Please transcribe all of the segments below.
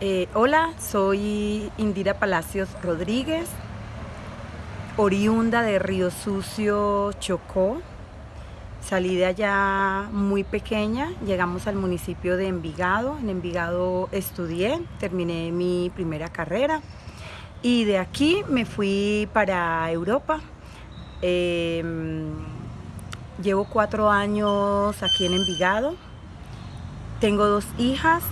Eh, hola, soy Indira Palacios Rodríguez, oriunda de Río Sucio, Chocó. Salí de allá muy pequeña, llegamos al municipio de Envigado. En Envigado estudié, terminé mi primera carrera y de aquí me fui para Europa. Em, llevo cuatro años aquí en Envigado. Tengo dos hijas,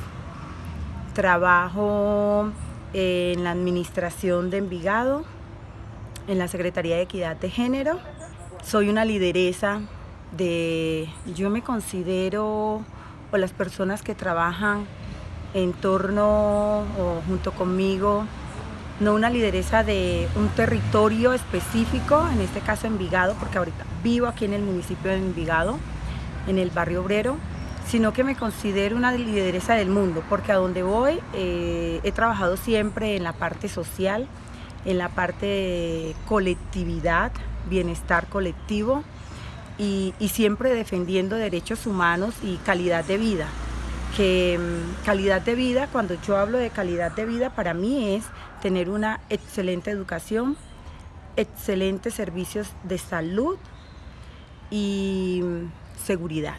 Trabajo en la administración de Envigado, en la Secretaría de Equidad de Género. Soy una lideresa de, yo me considero, o las personas que trabajan en torno o junto conmigo, no una lideresa de un territorio específico, en este caso Envigado, porque ahorita vivo aquí en el municipio de Envigado, en el barrio obrero, sino que me considero una lideresa del mundo, porque a donde voy eh, he trabajado siempre en la parte social, en la parte de colectividad, bienestar colectivo y, siempre defendiendo derechos humanos y calidad de vida. Que mm, calidad de vida, cuando yo hablo de calidad de vida, para mí es tener una excelente educación, excelentes servicios de salud y mm, seguridad.